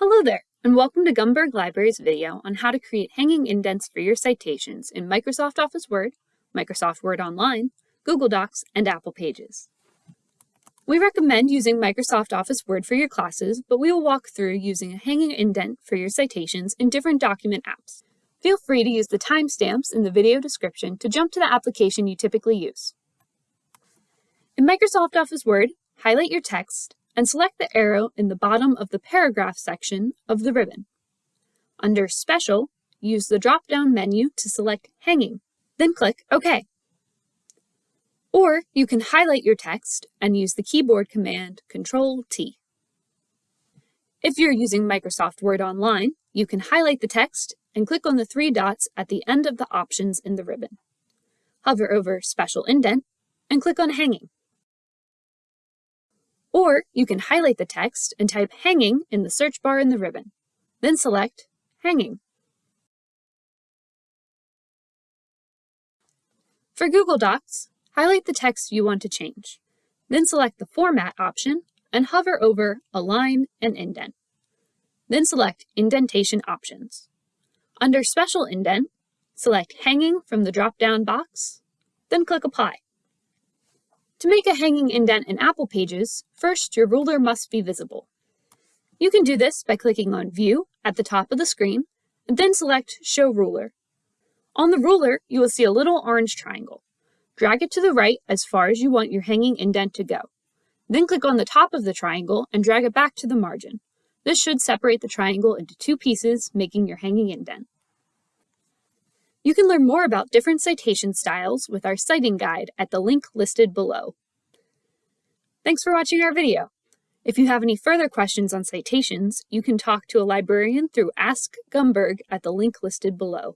Hello there, and welcome to Gumberg Library's video on how to create hanging indents for your citations in Microsoft Office Word, Microsoft Word Online, Google Docs, and Apple Pages. We recommend using Microsoft Office Word for your classes, but we will walk through using a hanging indent for your citations in different document apps. Feel free to use the timestamps in the video description to jump to the application you typically use. In Microsoft Office Word, highlight your text and select the arrow in the bottom of the paragraph section of the ribbon. Under Special, use the drop-down menu to select Hanging, then click OK. Or you can highlight your text and use the keyboard command Control-T. If you're using Microsoft Word Online, you can highlight the text and click on the three dots at the end of the options in the ribbon. Hover over Special Indent and click on Hanging. Or you can highlight the text and type hanging in the search bar in the ribbon. Then select hanging. For Google Docs, highlight the text you want to change. Then select the Format option and hover over Align and Indent. Then select Indentation Options. Under Special Indent, select Hanging from the drop-down box, then click Apply. To make a hanging indent in Apple Pages, first your ruler must be visible. You can do this by clicking on View at the top of the screen, and then select Show Ruler. On the ruler, you will see a little orange triangle. Drag it to the right as far as you want your hanging indent to go. Then click on the top of the triangle and drag it back to the margin. This should separate the triangle into two pieces, making your hanging indent. You can learn more about different citation styles with our citing guide at the link listed below. Thanks for watching our video. If you have any further questions on citations, you can talk to a librarian through Ask Gumberg at the link listed below.